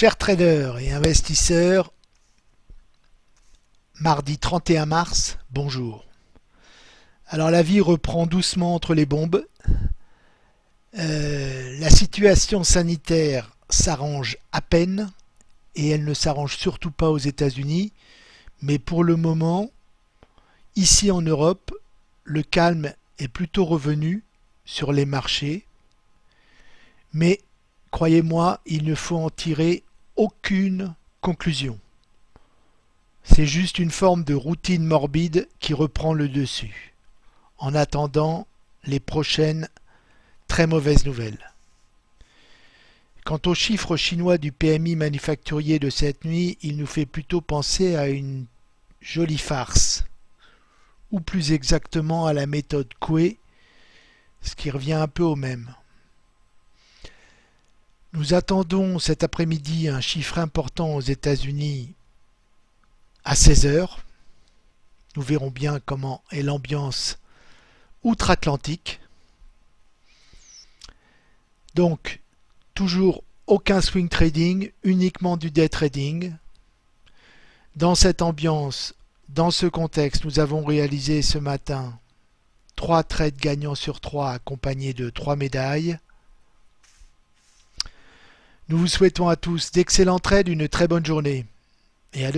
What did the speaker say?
Chers traders et investisseurs, mardi 31 mars, bonjour. Alors la vie reprend doucement entre les bombes. Euh, la situation sanitaire s'arrange à peine et elle ne s'arrange surtout pas aux États-Unis. Mais pour le moment, ici en Europe, le calme est plutôt revenu sur les marchés. Mais croyez-moi, il ne faut en tirer aucune conclusion. C'est juste une forme de routine morbide qui reprend le dessus, en attendant les prochaines très mauvaises nouvelles. Quant aux chiffres chinois du PMI manufacturier de cette nuit, il nous fait plutôt penser à une jolie farce, ou plus exactement à la méthode Coué, ce qui revient un peu au même. Nous attendons cet après-midi un chiffre important aux États-Unis à 16h. Nous verrons bien comment est l'ambiance outre-Atlantique. Donc, toujours aucun swing trading, uniquement du day trading. Dans cette ambiance, dans ce contexte, nous avons réalisé ce matin 3 trades gagnants sur 3 accompagnés de 3 médailles. Nous vous souhaitons à tous d'excellents trades, une très bonne journée et à demain.